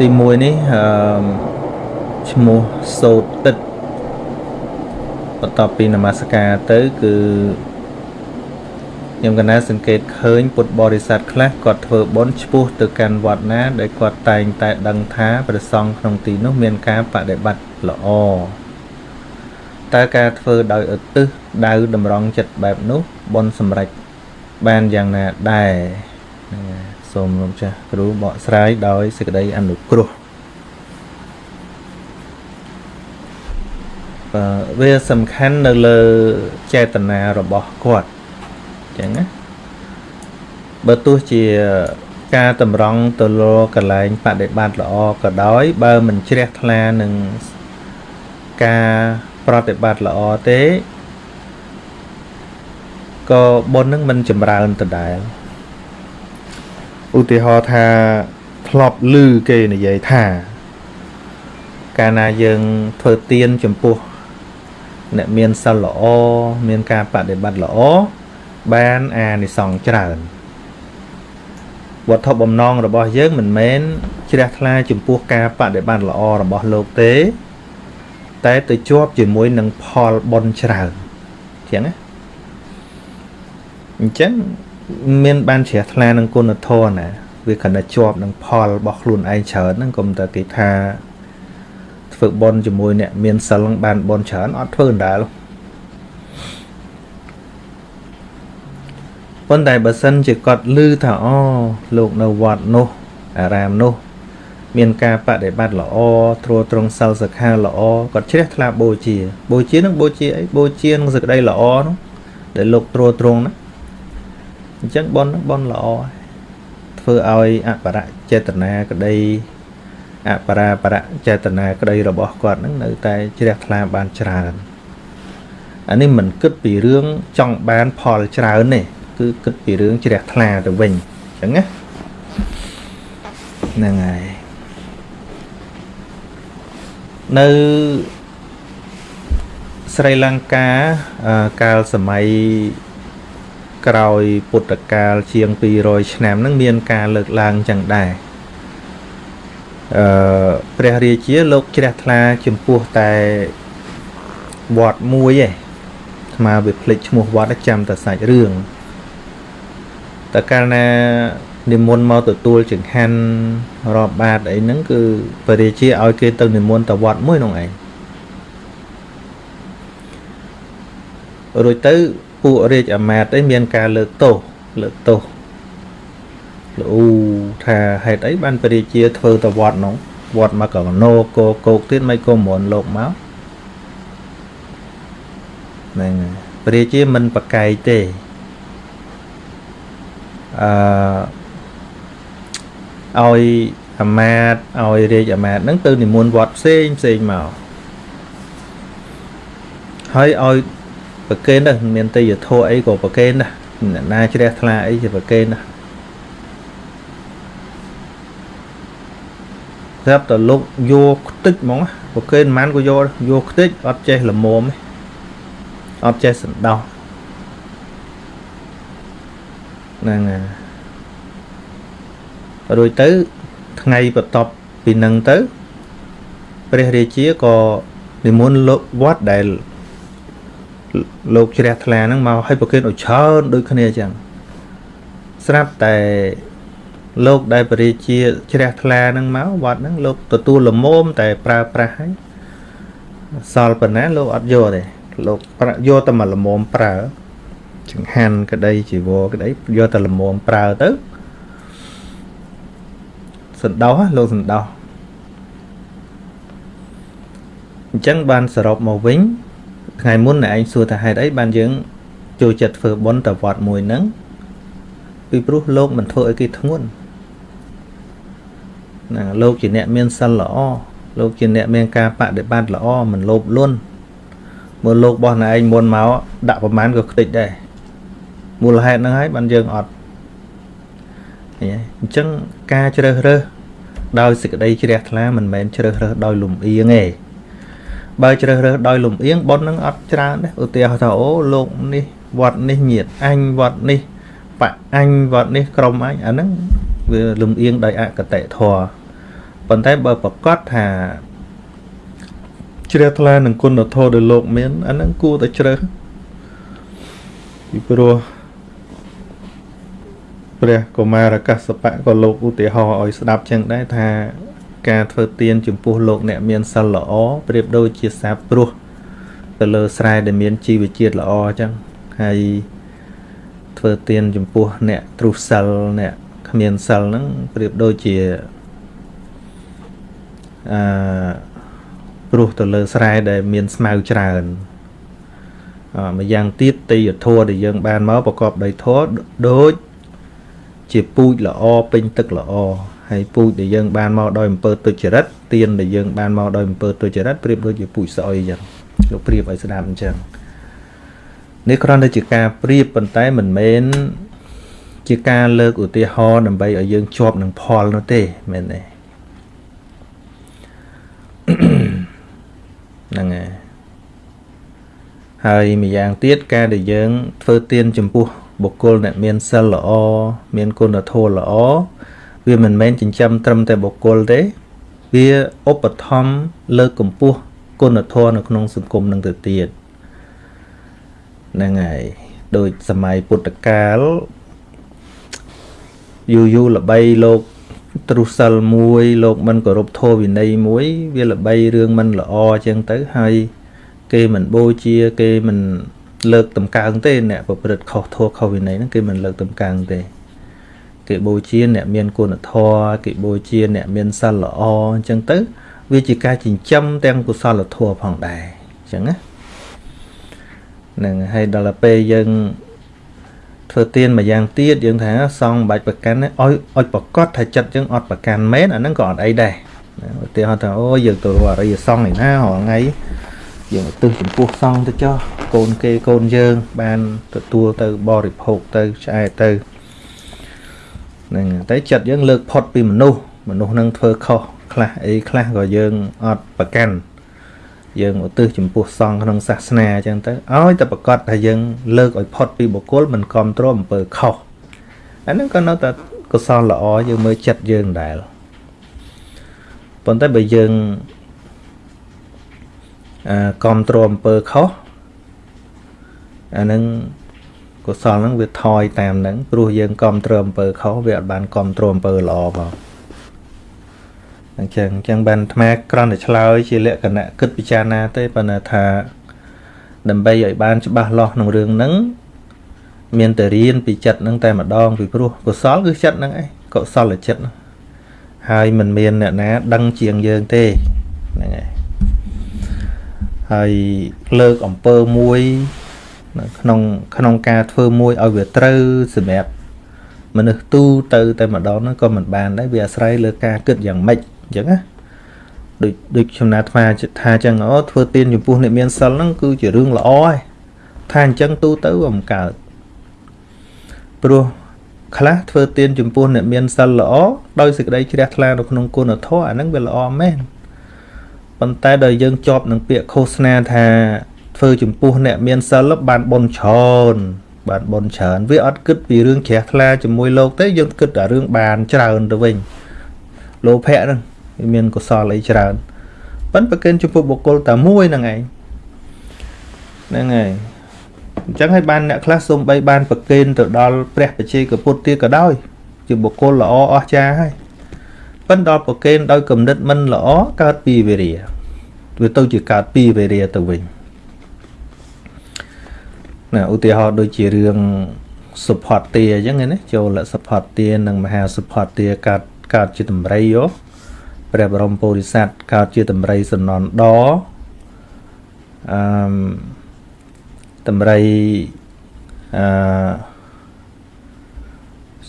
ទី1នេះអឺឈ្មោះសូតទឹកបន្ទាប់ពីនមស្ការទៅគឺខ្ញុំកណាសង្កេតឃើញពុទ្ធបរិស័ទខ្លះគាត់ធ្វើបុណ្យឆ្ពោះទៅកាន់វត្តណា ដែលគាត់តែងតែដឹងថាព្រះសង្ឃក្នុងទីនោះមានការបដិបត្តិល្អតើការធ្វើដោយឧទ្ទិសដៅតម្រង់ចិត្តបែបនោះបុណ្យសម្រេចបានយ៉ាងណាដែរ សូមលោកចាស់គ្រូបកស្រាយដោយសេចក្តីអនុគ្រោះវាសំខាន់នៅលើចេតនារបស់គាត់អញ្ចឹងណាបើទោះជាការតម្រង់ទៅលើកលែងបដិបត្តិល្អក៏ដោយ បើមិនជ្រះថ្លានឹងការប្រតិបត្តិល្អទេក៏បុណ្យនឹងមិនចម្រើនដដែល ឧទាហរណ៍ថាធ្លាប់ឮគេនិយាយថា កាលណាយើងធ្វើទៀនចំពោះ អ្នកមានសិលល្អមានការបដិបត្តិល្អបានអានិសង្សច្រើនវត្ថុបំណងរបស់យើងមិនមែនជ្រះថ្លាចំពោះការបដិបត្តិល្អរបស់លោកទេ តែទៅជាប់ជាមួយនឹងផលបុណ្យច្រើនចឹងណាអញ្ចឹង មានបានជ្រះថ្លានឹងគុណធម៌ណាវាគណៈជាប់នឹងផលរបស់ខ្លួនឯងច្រើនហ្នឹងកុំតែគេថាធ្វើបន់ជាមួយអ្នកមានសិលបានបន់ច្រើនអត់ធ្វើដែរប៉ុន្តែបើសិនជាគាត់ឮថាអូលោកនៅវត្តនោះអារាមនោះ មានការបដិបត្តិល្អត្រួតត្រងសិលសិក្ខាល្អគាត់ជ្រះថ្លាបូជា បូជានឹងបូជាអីបូជានឹងសេចក្តីល្អនោះដែលលោកត្រួតត្រងណា អញ្ចឹងបនបនល្អធ្វើឲ្យអបរៈចេតនាក្តីអបរាបរៈចេតនាក្តីរបស់គាត់នឹងនៅតែជ្រះថ្លាបានច្រើនអានេះមិនគិតពីរឿងចង់បានផលច្រើនទេគឺគិតពីរឿងជ្រះថ្លាទៅវិញអញ្ចឹងណាហ្នឹងហើយនៅស្រីលង្កាកាលសម័យ ក្រោយពុទ្ធកាលជាង200ឆ្នាំហ្នឹងមានការលើកឡើងចឹងដែរអឺព្រះរាជាលោកជ្រះថ្លាចំពោះតែវត្តមួយឯងស្មាវាភ្លេចឈ្មោះវត្តចាំតែសាច់រឿងតើកាលណានិមន្តមកទទួលចង្ហាន់រាប់បាតអីហ្នឹងគឺព្រះរាជាឲ្យគេទៅនិមន្តទៅវត្តមួយនោះឯងរួចទៅ ពួករាជអាមាត្យអីមានការលើកទោសលើកទោសលូថាហេតុអីបានព្រះរាជាធ្វើទៅវត្តនោះវត្តមកកណោកោកោកទៀតមិនក៏មន់លោកមកហ្នឹងព្រះរាជាមិនប្រកែកទេអឺឲ្យអាមាត្យឲ្យរាជអាមាត្យហ្នឹងទៅនិមន្តវត្តផ្សេងផ្សេងមកហើយឲ្យ ប្រកេនដែរមានទេយធัวអីក៏ប្រកេនដែរអ្នកណាជ្រះថ្លាអីជាប្រកេនដែរស្រាប់តែលោកយកខ្ទេចហ្មងប្រកេនមិនក៏យកយកខ្ទេចអត់ចេះល្មមអត់ចេះសន្តោសហ្នឹងហើយរួចទៅថ្ងៃបន្ទាប់ពីនឹងទៅ ព្រះរាជាក៏និមន្តលោកវត្តដែល លោកជ្រះថ្លាហ្នឹងមកឲ្យប្រគេនឲ្យច្រើនដូចគ្នាអញ្ចឹងស្រាប់តែលោកដែលបរិជាជ្រះថ្លាហ្នឹងមកវត្តហ្នឹងលោកទទួលលមមតែប្រើប្រាស់ហើយសល់ប៉ុណ្ណាលោកអត់យកទេលោកយកតែមកលមមប្រើចង្ហាន់ក្តីជីវរក្តីយកតែលមមប្រើទៅសន្តោសលោកសន្តោសអញ្ចឹងបានសរុបមកវិញ ថ្ងៃមុនឯងសួរថាហេតុអីបានយើងចូលចិត្តធ្វើបុណ្យទៅវត្តមួយហ្នឹងពីព្រោះលោកមិនធ្វើឲ្យគេធ្ងន់ណាលោកជាអ្នកមានសិលល្អលោកជាអ្នកមានការបដិបត្តិល្អមិនលោភលន់មើលលោករបស់ណែឯងមុនមកដាក់ប្រមាណក៏ខ្ទេចដែរមូលហេតុហ្នឹងហើយបានយើងអត់អញ្ចឹងការជ្រើសរើសដោយសេចក្តីជ្រះថ្លាមិនមែនជ្រើសរើសដោយលំអៀងទេ បើជ្រើសរើសដោយលំអៀងប៉ុននឹងអត់ច្រើនទេឧទាហរណ៍ថាអូលោកនេះវត្តនេះញាតអញវត្តនេះបអញវត្តនេះក្រុមអញអាហ្នឹងវាលំអៀងដោយអកតេធរប៉ុន្តែបើប្រកាសថាជ្រះថ្លានឹងគុណធម៌ដែលលោកមានអាហ្នឹងគួរតែជ្រើសពីព្រោះព្រះកុមារកសបៈក៏លោកឧទាហរណ៍ឲ្យស្ដាប់ចឹងដែរថា ការធ្វើទានចំពោះលោកអ្នកមានសិលល្អប្រៀបដូចជាសាបព្រោះទៅលើស្រែដែលមានជីវជាតិល្អអញ្ចឹងហើយធ្វើទានចំពោះអ្នកទ្រុសសិលអ្នកគ្មានសិលហ្នឹងប្រៀបដូចជាអឺព្រោះទៅលើស្រែដែលមានស្មៅច្រើនអម្យ៉ាងទៀតទីយធัวដែលយើងបានមកប្រកបដោយធัวដូចជាពូជល្អពេញទឹកល្អ ហើយពូជដែលយើងបានមកដោយអំពើទុច្ចរិតទៀនដែលយើងបានមកដោយអំពើទុច្ចរិតប្រៀបដូចជាពូជស្អុយអញ្ចឹងលោកប្រៀបឲ្យស្ដាប់អញ្ចឹងនេះគ្រាន់តែជាការប្រៀបប៉ុន្តែមិនមែនជាការលើកឧទាហរណ៍ដើម្បីឲ្យយើងជាប់នឹងផលនោះទេមែនទេហ្នឹងហើយហើយម្យ៉ាងទៀតការដែលយើងធ្វើទានចំពោះបុគ្គលអ្នកមានសិលល្អមានគុណធម៌ល្អ វាមិនមែនចិញ្ចឹមត្រឹមតែបុគ្គលទេ វាឧបត្ថម្ភលើកកម្ពស់គុណធម៌នៅក្នុងសង្គមនឹងទៅទៀតហ្នឹងហើយដូចសម័យពុទ្ធកាលយូរយូរល្បីលោកទ្រុសិលមួយលោកមិនគោរពធម៌វិន័យមួយ វាល្បីរឿងមិនល្អអញ្ចឹងទៅហើយ គេមិនបូជាគេមិនលើកតម្កើងទេអ្នកប្រព្រឹត្តខុសធម៌ខុសវិន័យហ្នឹងគេមិនលើកតម្កើងទេ គេបូជាអ្នកមានគុណធម៌គេបូជាអ្នកមានសិលល្អអញ្ចឹងទៅ វាជាការចិញ្ចឹមទាំងកុសលធម៌ផងដែរអញ្ចឹងណានឹងហើយដល់ពេលយើងធ្វើទៀនមួយយ៉ាងទៀតយើងថាសងបាច់ប្រកាន់ឲ្យឲ្យប្រកាសថាចិត្តយើងអត់ប្រកាន់មែនអាហ្នឹងក៏អត់អីដែរឧទាហរណ៍ថាអូយើងទៅរកអរិយសង្ឃឯណារាល់ថ្ងៃយើងឧទ្ទិសចំពោះសង្ឃទៅចុះកូនគេកូនយើងបានទទួលទៅបរិភោគទៅឆ្អែតទៅ ហ្នឹងតែចិត្តយើងលើកផុតពីមនុស្សមនុស្សនឹងធ្វើខុសខ្លះអីខ្លះក៏យើងអត់ប្រកាន់យើងឧទ្ទិសចំពោះសង្ឃក្នុងសាសនាអញ្ចឹងទៅឲ្យតែប្រកាសថាយើងលើកឲ្យផុតពីបុគ្គលមិនគ្រប់គ្រងអំពើខុសអាហ្នឹងក៏នៅតែកុសលល្អយើងមើលចិត្តយើងដែរប៉ុន្តែបើយើងអឺគ្រប់គ្រងអំពើខុសអាហ្នឹង កុសលហ្នឹងវាថយតាមហ្នឹងព្រោះយើងគ្រប់គ្រងអំពើខុសវាអត់បានគ្រប់គ្រងអំពើល្អផងអញ្ចឹងអញ្ចឹងបានអាត្មាក្រំតែឆ្លើយជាលក្ខណៈគិតពិចារណាទេប៉ុន្តែថាដើម្បីឲ្យបានច្បាស់លាស់ក្នុងរឿងហ្នឹងមានតែរៀនពីចិត្តហ្នឹងតែម្ដងពីព្រោះកុសលគឺចិត្តហ្នឹងឯងកុសលចិត្តហើយមិនមានអ្នកណា ដឹងជាងយើងទេហ្នឹងឯងហើយលើកអំពើមួយ ក្នុងក្នុងការធ្វើមួយឲ្យវាត្រូវសម្រាប់មនុស្សទូទៅតែម្ដងហ្នឹងក៏មិនបានដែរវាអាស្រ័យលើការគិតយ៉ាងម៉េចអញ្ចឹងណាដូចដូចចំណាត់ថាថាអញ្ចឹងអូធ្វើទានចំពោះអ្នកមានសិលហ្នឹងគឺជារឿងល្អហើយថាអញ្ចឹងទូទៅអំកើតព្រោះខ្លះធ្វើទានចំពោះអ្នកមានសិលល្អដោយសេចក្តីជ្រះថ្លានៅក្នុងគុណធម៌អាហ្នឹងវាល្អមែនប៉ុន្តែដល់យើងជាប់នឹងពាក្យឃោសនាថា ធ្វើចំពោះអ្នកមានសិលបានបនច្រើនបានបនច្រើនវាអត់គិតពីរឿងជ្រះថ្លាជាមួយលោកទេយើងគិតតែរឿងបានច្រើនទៅវិញលោភៈហ្នឹងវាមានកុសលអីច្រើនប៉ិនប្រគិនចំពោះបុគ្គលតែមួយហ្នឹងឯងហ្នឹងហើយអញ្ចឹងហើយបានអ្នកខ្លះសូម្បីបានប្រគិនទៅដល់ព្រះបជាកពុទ្ធទៀតក៏ដោយជាបុគ្គលល្អអស្ចារ្យហើយប៉ិនដល់ប្រគិនដោយគំនិតមិនល្អកើតពីវេរាវាទៅជាកើតពីវេរាទៅវិញ ណាឧទាហរណ៍ដូចជារឿងសុផតទាអញ្ចឹងណាចូលសុផតទានិងមហាសុផតទាកើតកើតជាតម្រៃយោព្រះបរមពុរិស័ទកើតជាតម្រៃសំណនដអឺតម្រៃអឺ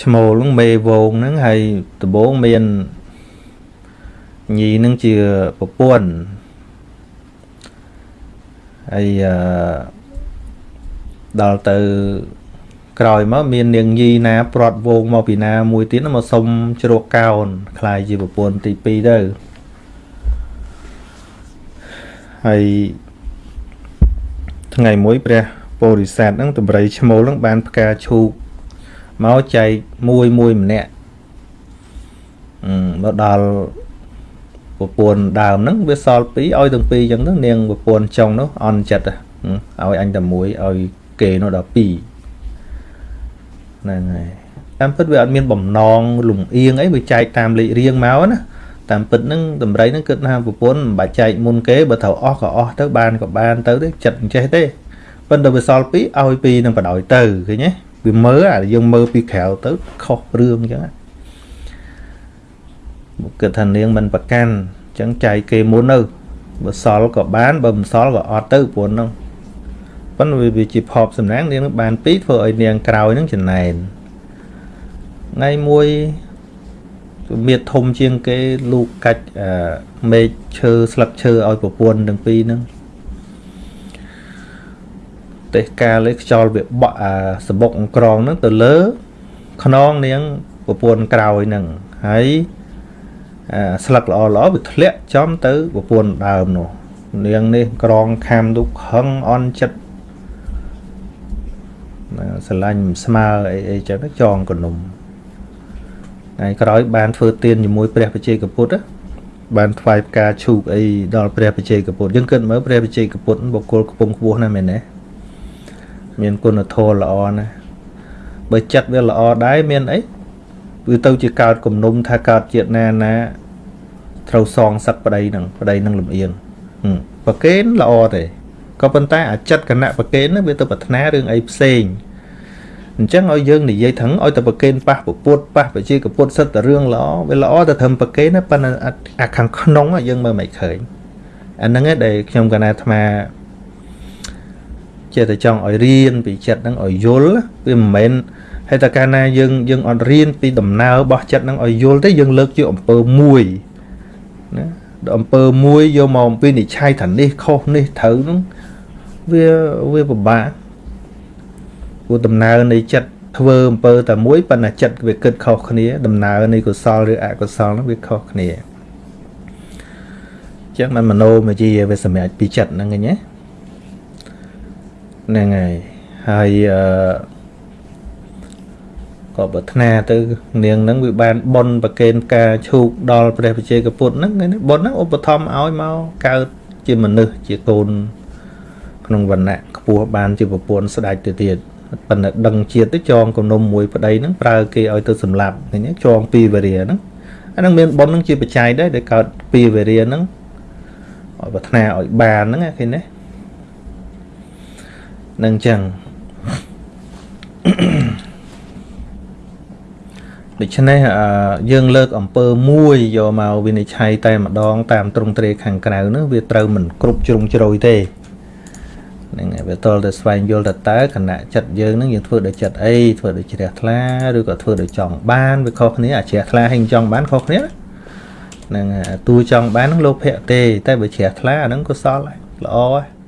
ឈ្មោលហ្នឹងមេវងហ្នឹងហើយដំបងមានញីហ្នឹងជាប្រពន្ធហើយអឺ ដល់ទៅក្រោយមកមាននាងញីណាព្រាត់វងមកពីណាមួយទៀតមកសុំជ្រកកោនខ្លាយជាប្រពន្ធទី2ទៅហើយថ្ងៃមួយព្រះពោធិសត្វហ្នឹងតម្រៃឈ្មោលហ្នឹងបានផ្កាឈូកមកចែកមួយមួយម្នាក់អឺមកដល់ប្រពន្ធដើមហ្នឹងវាសល់ពីរឲ្យទាំងពីរអញ្ចឹងទៅនាងប្រពន្ធចុងនោះអន់ចិត្តឲ្យអញតែមួយឲ្យ គេនោះដល់ពីរហ្នឹងហើយតាមពិតវាអត់មានបំណងលំអៀងអីវាចែកតាមលេខរៀងមកណាតាមពិតហ្នឹងតម្រៃហ្នឹងគិតថាប្រពន្ធមិនបាច់ចែកមុនគេបើត្រូវអស់ក៏អស់ទៅបានក៏បានទៅទេចិត្តអញ្ចេះទេប៉ុន្តែវាសល់ពីរឲ្យពីរនឹងបដ ாய் ទៅឃើញទេវាមើលអាយើងមើលពីក្រៅទៅខុសរឿងអញ្ចឹងគិតថានាងមិនប្រកាន់អញ្ចឹងចែកគេមុនទៅបើសល់ក៏បានបើមិនសល់ក៏អត់ទៅព្រោះហ្នឹង ប៉ុន្តែវាជាផប់សំណាងនាងបានពីរធ្វើឲ្យនាងក្រោយហ្នឹងចំណែនថ្ងៃមួយមៀតធំជាងគេលូកកាច់មេឃឈើស្លឹកឈើឲ្យប្រពន្ធទាំងពីរហ្នឹងទេសកាលឯខ្យល់វាបក់អាសបុកអង្ក្រងហ្នឹងទៅលើខ្នងនាងប្រពន្ធក្រោយហ្នឹងហើយអាស្លឹកល្អល្អវាធ្លាក់ចំទៅប្រពន្ធដើមនោះនាងនេះក្រងខាំទុកខឹងអន់ចិត្ត ស្រឡាញ់ស្មើអីអីចឹងចងកនុំថ្ងៃក្រោយបានធ្វើទានជាមួយព្រះបជ័យកពុទ្ធបានថ្វាយផ្កាឈូកអីដល់ព្រះបជ័យកពុទ្ធយើងគិតមើលព្រះបជ័យកពុទ្ធបុគ្គលខ្ពង់ខ្ពស់ណាស់មែនទេមានគុណធម៌ល្អណាស់បើចិត្តវាល្អដែរមានអីវាទៅជាកើតគំនុំថាកើតជាតិណាណាត្រូវសងសឹកប្តីនឹងប្តីនឹងលំអៀងប្រកេនល្អទេ ក៏ប៉ុន្តែអាចិត្តគណៈប្រកេននឹងវាទៅប្រាថ្នារឿងអីផ្សេងអញ្ចឹងឲ្យយើងនិយាយថឹងឲ្យតែប្រកេនប៉ះពពុតប៉ះបជាកពុតសិតតែរឿងល្អវាល្អតែត្រឹមប្រកេនណាប៉ុន្តែអាខាងក្នុងយើងមើលមិនឃើញអាហ្នឹងឯងដែលខ្ញុំកណាអាត្មាចេះតែចង់ឲ្យរៀនពីចិត្តហ្នឹងឲ្យយល់វាមិនមែនហើយតែកាលណាយើងយើងអត់រៀនពីដំណើររបស់ចិត្តហ្នឹងឲ្យយល់ទេយើងលើកជាអំពើមួយណាអំពើមួយយកមកអំពីនិច្ឆ័យថានេះខុសនេះត្រូវហ្នឹង វាវាពិបាកព្រោះដំណើរនៃចិត្តធ្វើអំពើតែមួយប៉ុន្តែចិត្តវាគិតខុសគ្នា ដំណើរនៃកុសលឬអកុសលហ្នឹងវាខុសគ្នាចឹងមិនមโนមជាវាសម្រាប់ពីចិត្តហ្នឹងឯងណាហ្នឹងហើយហើយអឺក៏ប្រាថ្នាទៅនាងហ្នឹងវាបានបនប្រកេនការឈូកដល់ព្រះបជ័យកពុទ្ធហ្នឹងបនហ្នឹងឧបត្ថម្ភឲ្យមកកើតជាមនុស្សជាកូន ក្នុងវណ្ណៈខ្ពស់បានជាប្រពន្ធស្ដេចទៅទៀតប៉ុន្តែដឹងជាតិទៅចងគំនុំមួយប្តីហ្នឹងប្រើគេឲ្យទៅសម្លាប់ឃើញចងពីវេរាហ្នឹងអាហ្នឹងមានប៉ុនហ្នឹងជាបច្ច័យដែរដែលកើតពីវេរាហ្នឹងឲ្យប្រាថ្នាឲ្យបានហ្នឹងឃើញទេនឹងចឹងដូច្នេះយើងលើកអំពើមួយយកមកវិនិច្ឆ័យតែម្ដងតាមទ្រង់ទ្រាយខាងក្រៅនោះវាត្រូវមិនគ្រប់ជ្រុងជ្រោយទេ ហ្នឹងហើយវាតលតែស្វែងយល់ទៅតើគណៈចិត្តយើងនឹងយើងធ្វើដោយចិត្តអីធ្វើដោយជ្រះថ្លាឬក៏ធ្វើដោយចង់បានវាខុសគ្នាអាជ្រះថ្លាហើយចង់បានខុសគ្នាហ្នឹងទូចង់បាននឹងលោភៈទេតែបើជ្រះថ្លាអាហ្នឹងក៏សល់ល្អហើយ